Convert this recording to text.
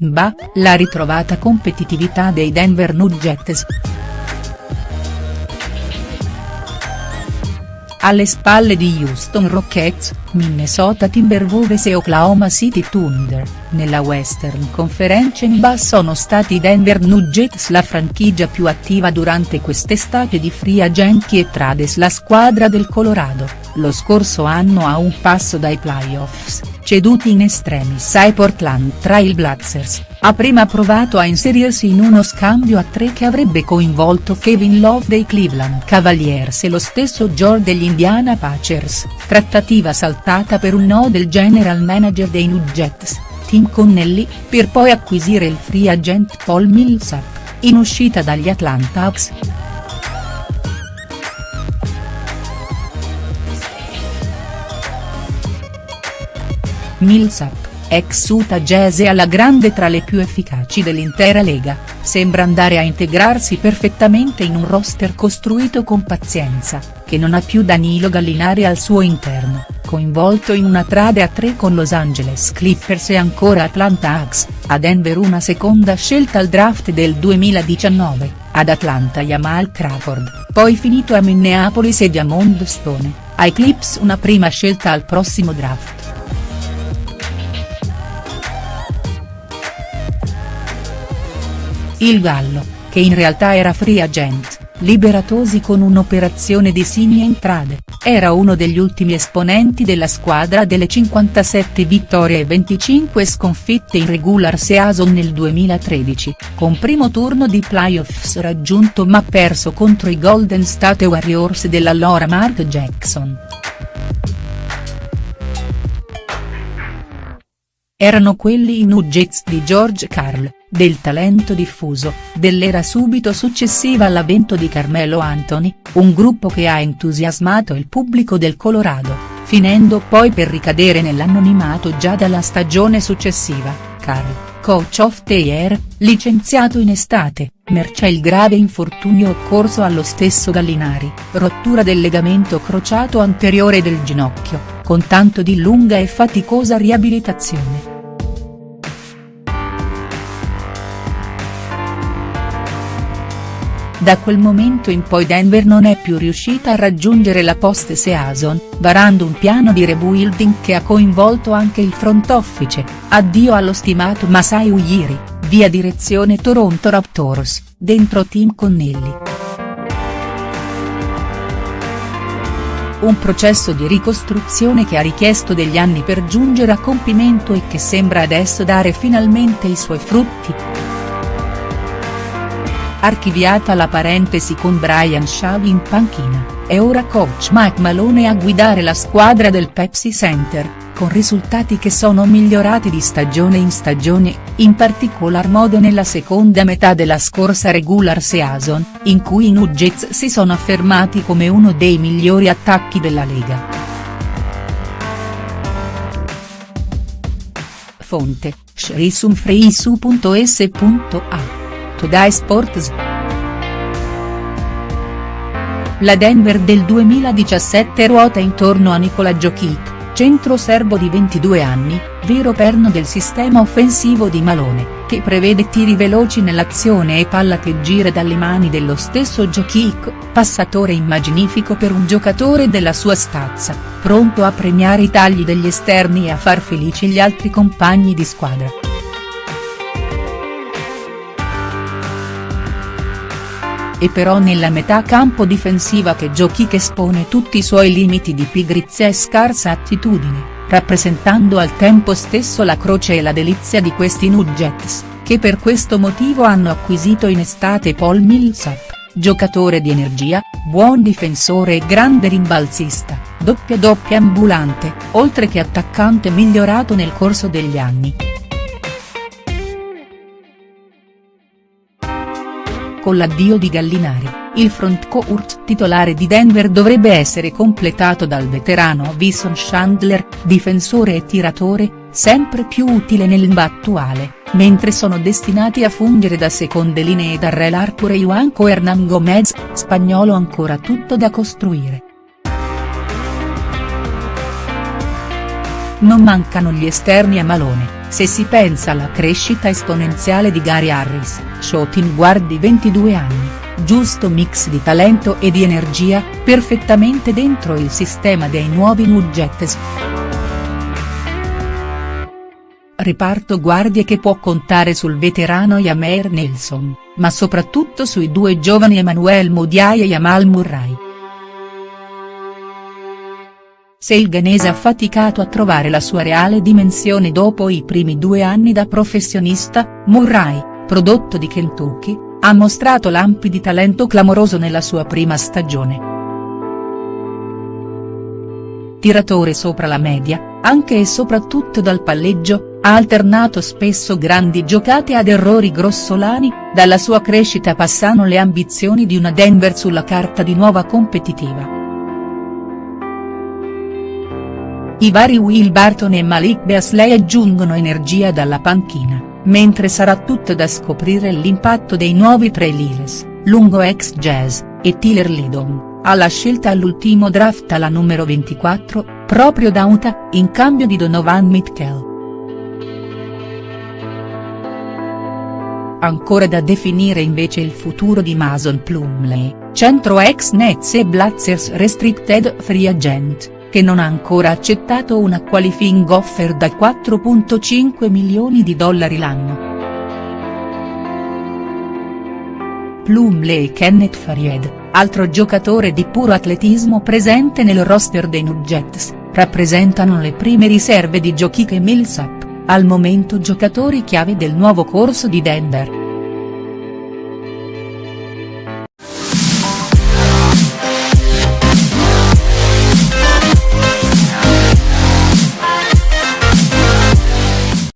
Bah, la ritrovata competitività dei Denver Nuggets. Alle spalle di Houston Rockets, Minnesota Timberwolves e Oklahoma City Thunder, nella Western Conference in bas sono stati i Denver Nuggets la franchigia più attiva durante quest'estate di free agenti e trades la squadra del Colorado, lo scorso anno a un passo dai playoffs, ceduti in estremis ai Portland Trail Blazers, ha prima provato a inserirsi in uno scambio a tre che avrebbe coinvolto Kevin Love dei Cleveland Cavaliers e lo stesso George degli Indiana Pacers, trattativa saltata per un no del general manager dei Nuggets, Tim Connelly, per poi acquisire il free agent Paul Millsap, in uscita dagli Atlanta Hawks. Millsap, ex Utah Jazz e alla grande tra le più efficaci dell'intera lega, sembra andare a integrarsi perfettamente in un roster costruito con pazienza, che non ha più Danilo Gallinari al suo interno, coinvolto in una trade a tre con Los Angeles Clippers e ancora Atlanta Hawks, a Denver una seconda scelta al draft del 2019, ad Atlanta Jamal Crawford, poi finito a Minneapolis e Diamond Stone, ai Clips una prima scelta al prossimo draft. Il Gallo, che in realtà era free agent, liberatosi con un'operazione di Signia Entrade, era uno degli ultimi esponenti della squadra delle 57 vittorie e 25 sconfitte in regular season nel 2013, con primo turno di playoffs raggiunto ma perso contro i Golden State Warriors dell'allora Mark Jackson. Erano quelli i Nuggets di George Karl del talento diffuso, dell'era subito successiva all'avvento di Carmelo Anthony, un gruppo che ha entusiasmato il pubblico del Colorado, finendo poi per ricadere nell'anonimato già dalla stagione successiva, Carl, coach of the year, licenziato in estate, mercé il grave infortunio occorso allo stesso Gallinari, rottura del legamento crociato anteriore del ginocchio, con tanto di lunga e faticosa riabilitazione. Da quel momento in poi Denver non è più riuscita a raggiungere la post-season, varando un piano di rebuilding che ha coinvolto anche il front office, addio allo stimato Masai Ujiri, via direzione Toronto Raptors, dentro Team Connelly. Un processo di ricostruzione che ha richiesto degli anni per giungere a compimento e che sembra adesso dare finalmente i suoi frutti. Archiviata la parentesi con Brian Shaw in panchina, è ora coach Mike Malone a guidare la squadra del Pepsi Center, con risultati che sono migliorati di stagione in stagione, in particolar modo nella seconda metà della scorsa regular season, in cui i Nuggets si sono affermati come uno dei migliori attacchi della lega. Fonte, srisumfreisu.s.a Today Sports. La Denver del 2017 ruota intorno a Nikola Jokic, centro serbo di 22 anni, vero perno del sistema offensivo di Malone, che prevede tiri veloci nell'azione e palla che gira dalle mani dello stesso Jokic, passatore immaginifico per un giocatore della sua stazza, pronto a premiare i tagli degli esterni e a far felici gli altri compagni di squadra. È però nella metà campo difensiva che giochi che espone tutti i suoi limiti di pigrizia e scarsa attitudine, rappresentando al tempo stesso la croce e la delizia di questi Nuggets, che per questo motivo hanno acquisito in estate Paul Millsap, giocatore di energia, buon difensore e grande rimbalzista, doppia doppia ambulante, oltre che attaccante migliorato nel corso degli anni. Con l'addio di Gallinari, il frontcourt titolare di Denver dovrebbe essere completato dal veterano Vison Chandler, difensore e tiratore, sempre più utile nell'NBA attuale, mentre sono destinati a fungere da seconde linee Darrell Arthur e Juanco Hernan Gomez, spagnolo ancora tutto da costruire. Non mancano gli esterni a Malone se si pensa alla crescita esponenziale di Gary Harris, shooting guard di 22 anni, giusto mix di talento e di energia, perfettamente dentro il sistema dei nuovi Nuggets. Riparto guardie che può contare sul veterano Yameir Nelson, ma soprattutto sui due giovani Emmanuel Modiai e Jamal Murray. Se il ghanese ha faticato a trovare la sua reale dimensione dopo i primi due anni da professionista, Murray, prodotto di Kentucky, ha mostrato lampi di talento clamoroso nella sua prima stagione. Tiratore sopra la media, anche e soprattutto dal palleggio, ha alternato spesso grandi giocate ad errori grossolani, dalla sua crescita passano le ambizioni di una Denver sulla carta di nuova competitiva. I vari Will Barton e Malik Beasley aggiungono energia dalla panchina, mentre sarà tutto da scoprire l'impatto dei nuovi Trey Lyles, lungo ex Jazz, e Tyler Lidon, alla scelta all'ultimo draft alla numero 24, proprio da Utah, in cambio di Donovan Mitchell. Ancora da definire invece il futuro di Mason Plumlee, centro ex Nets e Blazers restricted free agent che non ha ancora accettato una qualifying offer da 4.5 milioni di dollari l'anno. Plumlee e Kenneth Faried, altro giocatore di puro atletismo presente nel roster dei Nuggets, rappresentano le prime riserve di Jokic e Millsap, al momento giocatori chiave del nuovo corso di Denver.